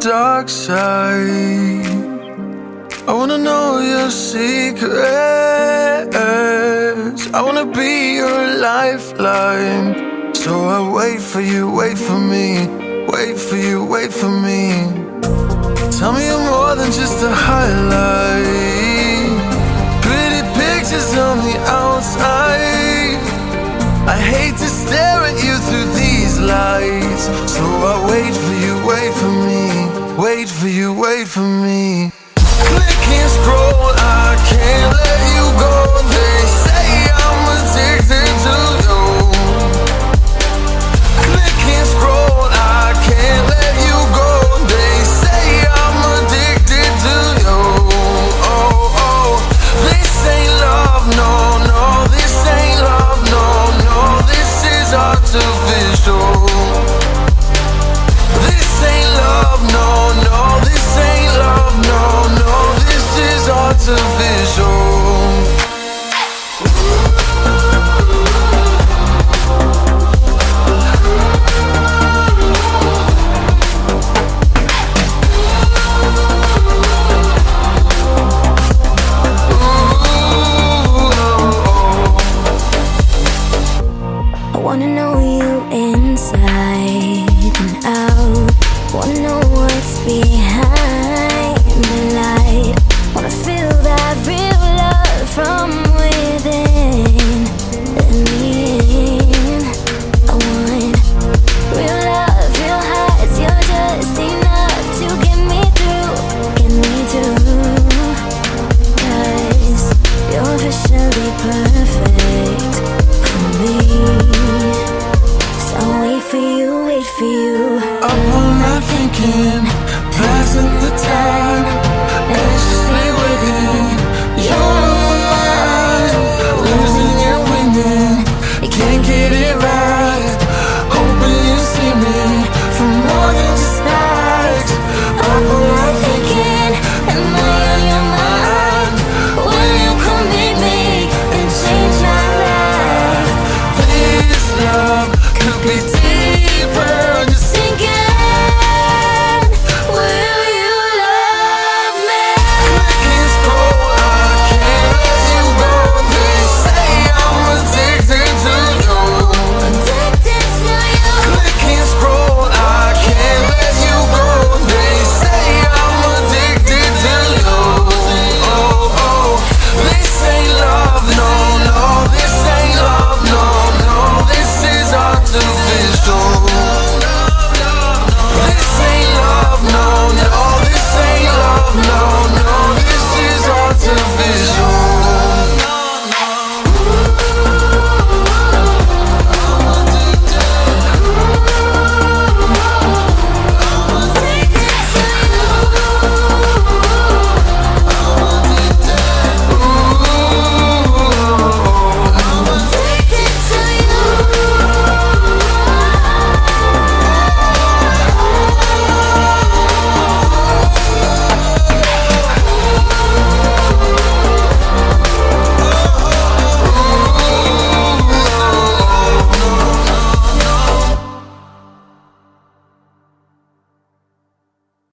dark side. I wanna know your secrets. I wanna be your lifeline. So I wait for you, wait for me, wait for you, wait for me. Tell me you're more than just a highlight. Pretty pictures on the outside. I hate to stare at you through these lights. So I wait for you, wait for me, wait for you, wait for me. Wanna know you inside and out. Wanna know what's behind the light. Wanna feel that real love from